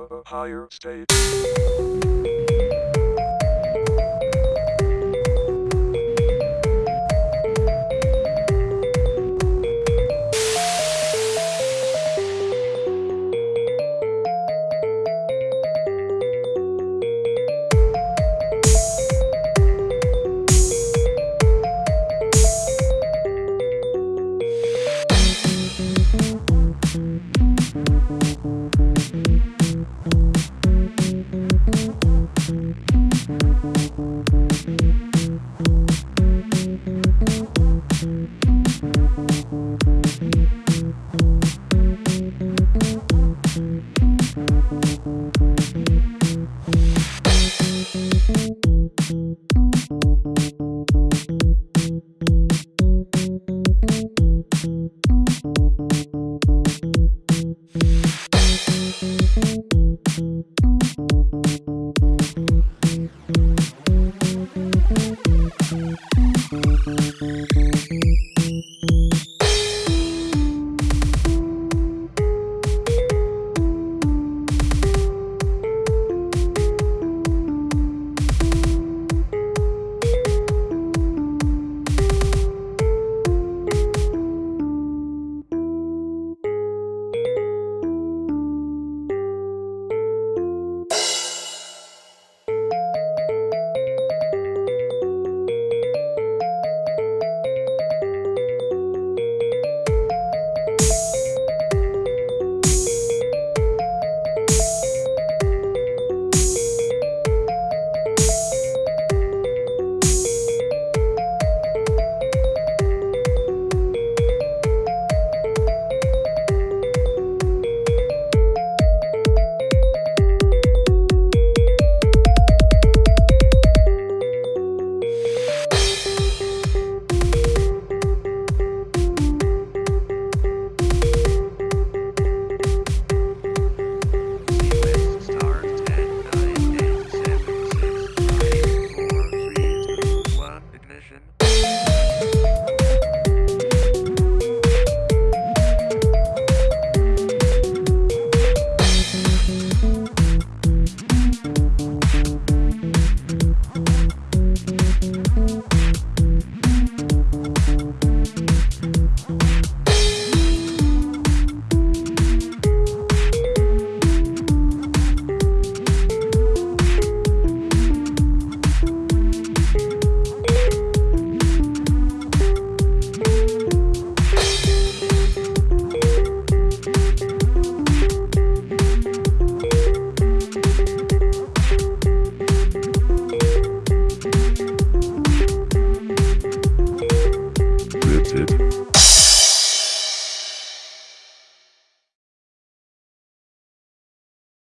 a higher state. Mm-hmm. Tipp.